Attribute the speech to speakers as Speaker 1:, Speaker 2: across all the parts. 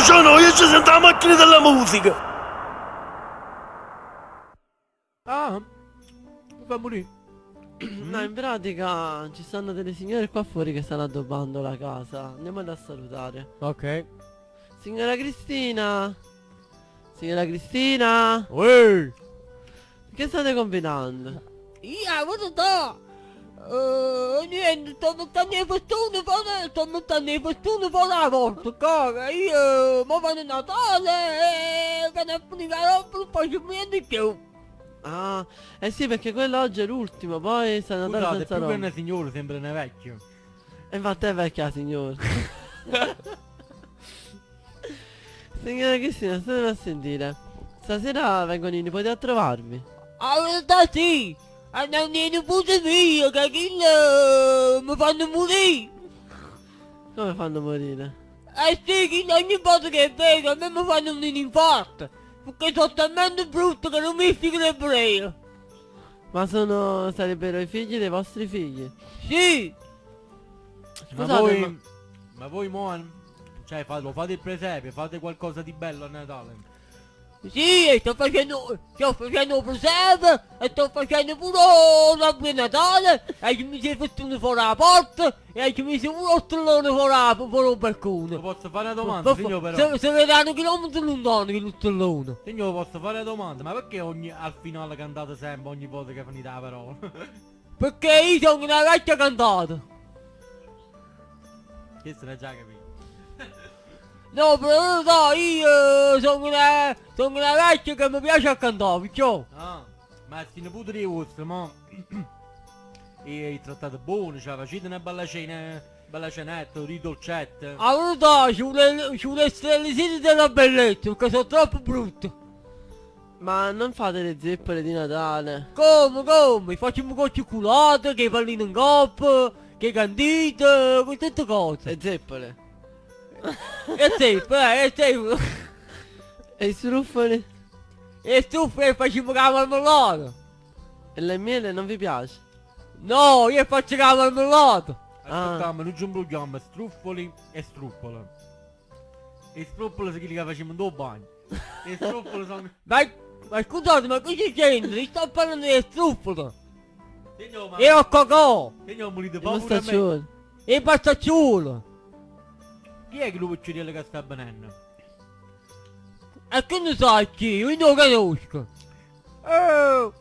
Speaker 1: fate sfacci me voce, no? Io ci sento la macchina della musica.
Speaker 2: Ah, mi fa morire.
Speaker 3: No, in pratica ci stanno delle signore qua fuori che stanno addobbando la casa. Andiamole a salutare.
Speaker 2: Ok.
Speaker 3: Signora Cristina! Signora Cristina!
Speaker 2: Uè!
Speaker 3: Che state combinando?
Speaker 4: Io, guarda da! Uh, niente, i festoni fuori, sto mettendo i festoni fuori la porta, cara. Io, ma vado a Natale e che ne roba, non faccio niente di più.
Speaker 3: Ah, eh sì perché quello oggi è l'ultimo, poi sta Natale
Speaker 2: Scusate,
Speaker 3: senza
Speaker 2: più che una signora sembra una vecchia.
Speaker 3: E infatti è vecchia signora. Signora Cristina, state a sentire. Stasera vengono i nipoti a trovarvi.
Speaker 4: La verità sì, andando nipoti miei, che quello mi fanno morire.
Speaker 3: Come fanno a morire?
Speaker 4: Eh sì, che ogni volta che vedo a me mi fanno un infarto. Perché sono talmente brutto che non mi stigrebbero io.
Speaker 3: Ma sono... sarebbero i figli dei vostri figli?
Speaker 4: Sì,
Speaker 2: Ma
Speaker 3: Scusate,
Speaker 2: voi...
Speaker 3: ma-
Speaker 2: Ma voi mo... Cioè, fa- lo fate il presepe, fate qualcosa di bello a Natale.
Speaker 4: Sì, e sto facendo, sto facendo un presepe e sto facendo pure una di Natale e ci mi si è fatto fuori la porta e ci mi si è stellone fuori, la- fuori il
Speaker 2: Lo
Speaker 4: balcone.
Speaker 2: posso fare una domanda,
Speaker 4: Ma-
Speaker 2: signor però?
Speaker 4: Se, se vedranno chilometri lontano che lo stellone.
Speaker 2: Signor, posso fare una domanda? Ma perché ogni, al finale cantate sempre ogni volta che finite la parola?
Speaker 4: Perché io sono una vecchia cantata.
Speaker 2: Questo l'hai già capito.
Speaker 4: No, però no, io sono una, sono una vecchia che mi piace a cantare, perciò.
Speaker 2: Ah, ma sti nipoti di vostri, mo... e hai trattato buono, cioè facete una bella cena, bella cenetta, di dolcette.
Speaker 4: A verità ci vuole, ci vuole siti della bellezza, perché sono troppo brutte.
Speaker 3: Ma non fate le zeppole di Natale?
Speaker 4: Come, come? Facciamo con cioccolato, che pallino in coppa, che candite, con tutte cose.
Speaker 3: Le zeppole?
Speaker 4: E tempo, eh, e tempo.
Speaker 3: E struffoli?
Speaker 4: E stufa e facciamo la marmellata.
Speaker 3: E le miele non vi piace?
Speaker 4: No, io faccio la marmellata.
Speaker 2: Aspettiamo, non ci imbrogliamo, struffoli e struppola. E sono quelli che facciamo due bagni. E struppoli sono...
Speaker 4: Ma, ma scusate, ma cosa c'entra? Io sto parlando di struffolo.
Speaker 2: Signor, ma...
Speaker 4: E ho cocò.
Speaker 2: Signor, morite paura a me.
Speaker 4: E pastacciolo.
Speaker 2: Chi è che lo piccirillo che sta venendo?
Speaker 4: E che ne sai chi? Io non lo conosco. Oh!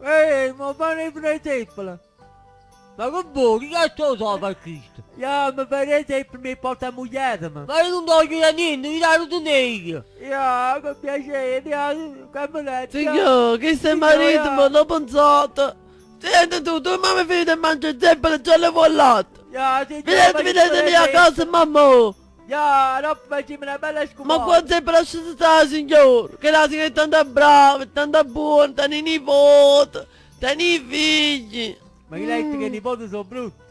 Speaker 4: Ehi, ma fare il presepe! Ma che vuoi? Che cazzo lo so per Cristo?
Speaker 2: Ja, ma per esempio mi porta moglie, ma.
Speaker 4: Ma io non voglio da niente, mi dai tu negli!
Speaker 2: Ja, con piacere, ja, cameretta.
Speaker 3: Signor, che sei marito, ma l'ho pensato. Senti tu, tu mamma figlia mangia zeppole già le vollate.
Speaker 2: Ja, signor,
Speaker 3: Vedete, vedete lì a casa, mamma.
Speaker 2: Ja, no, facciamo una bella scumata.
Speaker 3: Ma qua sempre lasciate stare, signor. Che la signora è tanto brava, è tanto buona, tanto i nipoti, tanto i figli.
Speaker 2: Ma chi lei che i nipoti sono brutti?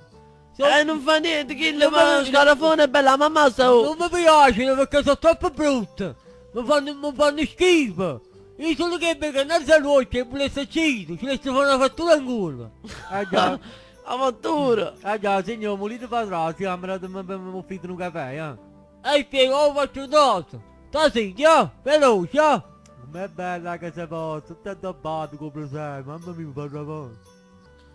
Speaker 3: Eh, non fa niente, chi le
Speaker 4: Non
Speaker 3: fa
Speaker 4: mi-
Speaker 3: scarafone è bella, mamma sa.
Speaker 4: Non mi piacciono perché sono troppo brutte! Mi fanno, mi fanno schifo! Io sono che per andare a luce e volesse cido, ci laisse fare una fattura in culo!
Speaker 2: Ah già,
Speaker 3: Fattura.
Speaker 2: ah già, signor, molite padrone, si camera mi mi offrite un caffè, eh.
Speaker 4: E spiego, oh, faccio dato! Sta zitto, veloce! eh?
Speaker 2: Com'è bella che sei posto, tutto addobbato come sei, mamma mia, mi fa ragione.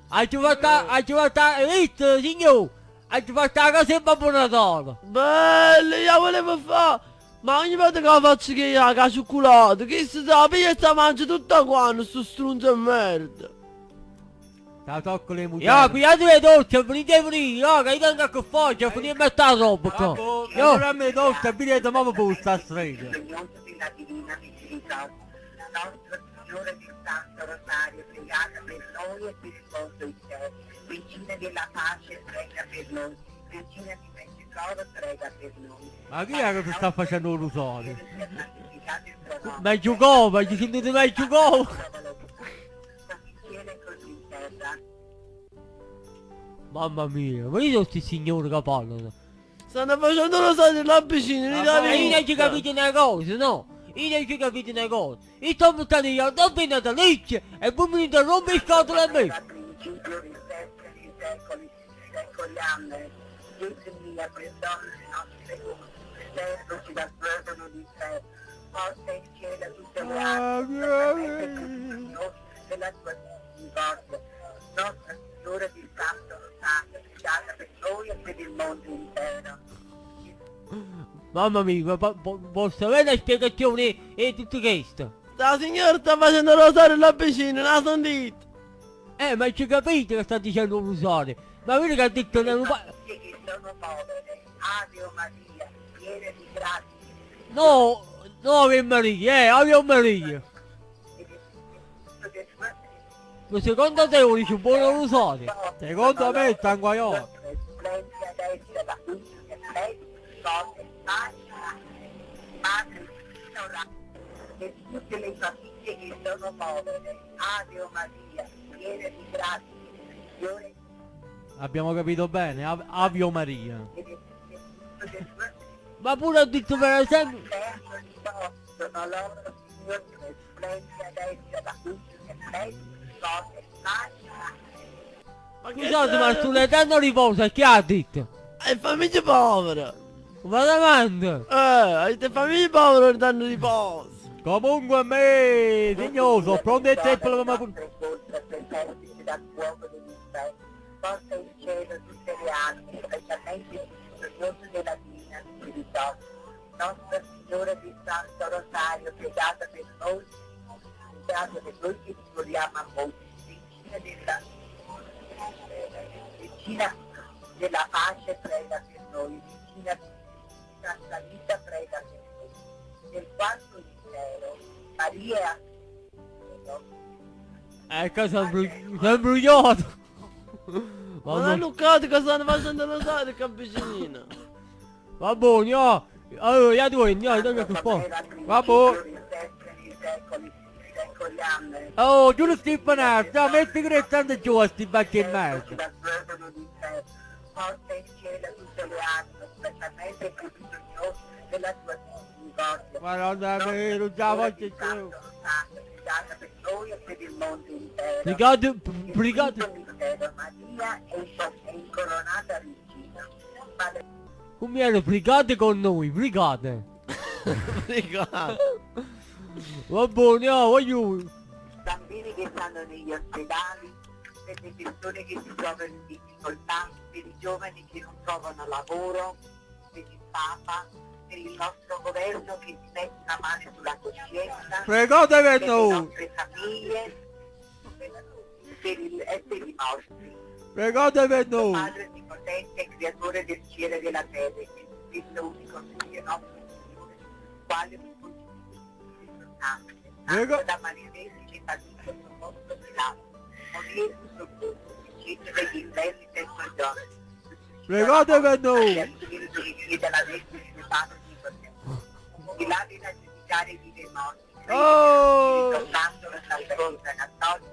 Speaker 4: Hai ci fatto, hai fatto, hai visto, signor? Hai fatto la casa in Babbo Natale!
Speaker 3: Bello, io volevo fare. Ma ogni volta che la faccio che io la cioccolato, che si sa, io sta mangia tutta quanto, sto strunzo di merda.
Speaker 2: Ta tocco le mutande.
Speaker 4: Io, pigliate le dolci, venite venire, io, che io tengo a cioè, venite a mettere la roba qua! Io,
Speaker 2: a me dolce.
Speaker 5: Signore Signore Santo Rosario, pregate per noi e per il mondo intero. Regina della pace, prega per noi. Regina di Mezzogiorno, prega per noi.
Speaker 2: Ma chi è che ti sta facendo un rosario?
Speaker 4: Ma giocò, ma ci sentite mai giocò! Mamma mia, ma io sono sti signori che parlano!
Speaker 3: Stanno facendo lo stadio là vicino, lì da
Speaker 4: Ma io non ci capite una cosa, no? Io non ci capite una cosa. Io sto buttando io dopo natalizio e poi mi venite a rompere le scatole a me.
Speaker 5: Della tua misericordia. Nostra Signora di Santo Pregata per noi e per il mondo intero.
Speaker 4: Mamma mia, ma po- po- posso avere una spiegazione e tutto questo?
Speaker 3: La signora sta facendo rosario là vicino, non la sentite?
Speaker 4: Eh, ma ci capite che sta dicendo un usare? Ma vedi che ha detto che non fa...
Speaker 5: Sono povere, Ave Maria, piena di grazia,
Speaker 4: No, no Ave Maria, eh, Ave Maria. Secondo te lo dice un buon usare?
Speaker 2: Secondo me sta in guaiolo.
Speaker 5: Splendida destra da cui lei, forte, pace, madre, ora, tutte le famiglie che sono povere, Ave o Maria, piena di grazia, Signore,
Speaker 2: Abbiamo capito bene, Av- Avio Maria.
Speaker 4: Ma pure ha detto per esempio...
Speaker 5: Possono loro, Signore, splendida destra da cui pace,
Speaker 3: Ma che
Speaker 4: Scusate, ma
Speaker 3: c'è?
Speaker 4: sull'eterno riposo chi ha detto?
Speaker 3: È famiglia povera.
Speaker 4: Ma davanti!
Speaker 3: Eh, avete famiglie povere danno riposo.
Speaker 2: Comunque a me, dignoso, pronto e tempo la mamma...
Speaker 5: porta in cielo tutte le anime, specialmente il glorioso della Divina Spiritosa. Nostra Signora di Santo Rosario, pregata per noi, pregata per noi che ci vogliamo a voi, Regina della, Regina della pace, prega per noi, Regina della vita, prega per noi. Nel quarto mistero, Maria
Speaker 4: Ecco, sono bru- sono brugliato!
Speaker 3: Ma non
Speaker 4: Vabbè,
Speaker 3: Luccati che stanno facendo rosario che vicino.
Speaker 4: va buono, oh. Allora, io due, io dove che fa?
Speaker 2: Vabbè.
Speaker 5: Vabbè.
Speaker 2: Oh, giù Stefanazzo, metti che restando giù a sti bacchi in mezzo.
Speaker 5: Porta in cielo tutte le anime, specialmente per il Signore della tua misericordia.
Speaker 2: Madonna mia, non già voglio più.
Speaker 5: Pregata per noi e per il mondo intero. Quinto mistero, Maria è inco- è incoronata regina.
Speaker 4: Come era, brigate con noi, brigate!
Speaker 3: Ricordate.
Speaker 4: Va buono, oh, voglio...
Speaker 5: bambini che stanno negli ospedali, per le persone che si trovano in difficoltà, per i giovani che non trovano lavoro, per il Papa, per il nostro governo che si mette una mano sulla coscienza,
Speaker 2: Pregate per
Speaker 5: le nostre famiglie per il, e per i morti.
Speaker 2: pregate per noi.
Speaker 5: Padre onnipotente, creatore del cielo e della terra, e Figlio nostro Signore, quale
Speaker 2: Prego.
Speaker 5: Santo da Maria Vergine che sul vostro Pilato, morire sul corpo, uscito degli inferni terzo giorno.
Speaker 2: Pregate per noi.
Speaker 5: Al Spirito che chiede alla Vergine del Padre Onnipotente. Di là viene a giudicare vive e morti.
Speaker 2: Oh!
Speaker 5: Spirito Santo, la salvezza cattolica,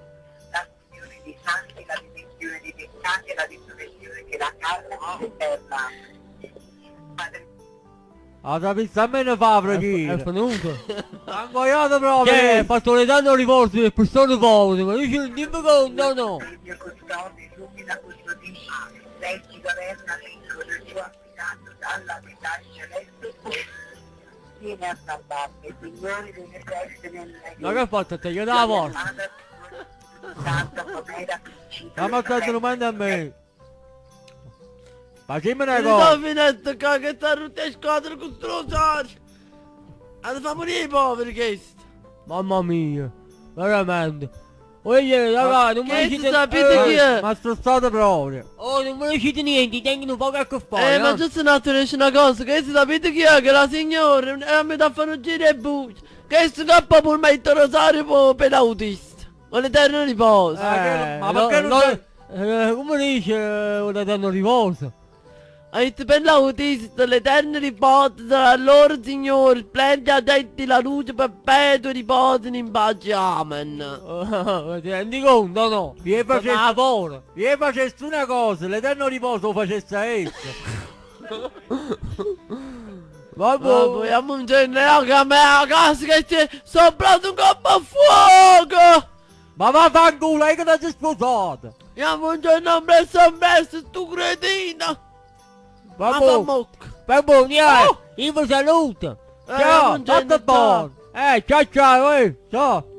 Speaker 5: la comunione dei santi, la dimensione dei peccati e la risurrezione della carne eterna. Padre
Speaker 2: Ha visto a me ne fa
Speaker 4: È
Speaker 2: preghiera.
Speaker 4: venuto!
Speaker 2: Ha ingoiato
Speaker 4: Che ha
Speaker 2: proprio.
Speaker 4: fatto l'eterno riposo per persone povere, ma io ci non dimmi conto, no!
Speaker 5: Mio custode, illumina, custodisci, lei ci governa del suo affidato dalla pietà celeste. Viene a salvarmi, Signore delle feste nel
Speaker 4: Ma che ha fatto? Te io dalla porta!
Speaker 5: Santo come era principio.
Speaker 2: Ma ma cosa domanda a me?
Speaker 3: Sta rotta a squadra con sto rosario. Hanno fa morire i poveri questo.
Speaker 4: Mamma mia! Veramente! Oye, raga, non mi
Speaker 3: Che
Speaker 4: dite...
Speaker 3: si sapete chi è?
Speaker 2: Ma sto stato proprio.
Speaker 4: Oh, non mi dite niente, tengono poco a che fare,
Speaker 3: Eh, ma
Speaker 4: no?
Speaker 3: giusto un attimo dice una cosa, che si sapete chi è? Che la signora eh, mi dà fare un giro e buccia. Che scappa pure metto rosario per l'autista. Con l'eterno riposo.
Speaker 2: Eh, che- ma perché non
Speaker 4: eh, come dice eh, un eterno riposo?
Speaker 3: Detto per l'autista, l'eterno riposo sarà loro signore, splendi addetti la luce perpetua riposano in pace, amen.
Speaker 4: Oh, ti rendi conto, no?
Speaker 2: Vi è facesse-! Vi facessi una cosa, l'eterno riposo lo facesse a esso.
Speaker 3: Ma
Speaker 2: Vabbè.
Speaker 3: vogliamo un genere che a me a casa che c'è soprato un colpo a fuoco!
Speaker 2: Ma va fanculo, hai che ti sei sposato.
Speaker 3: Andiamo un giorno presso presso tu cretino! Ma fa
Speaker 2: Vabbè.
Speaker 3: mocca!
Speaker 4: Va buoni, eh!
Speaker 3: Oh!
Speaker 4: Io vi saluto!
Speaker 3: Eh,
Speaker 4: Ciao!
Speaker 3: ciao.
Speaker 4: buono! Eh, ciao ciao, eh! Ciao!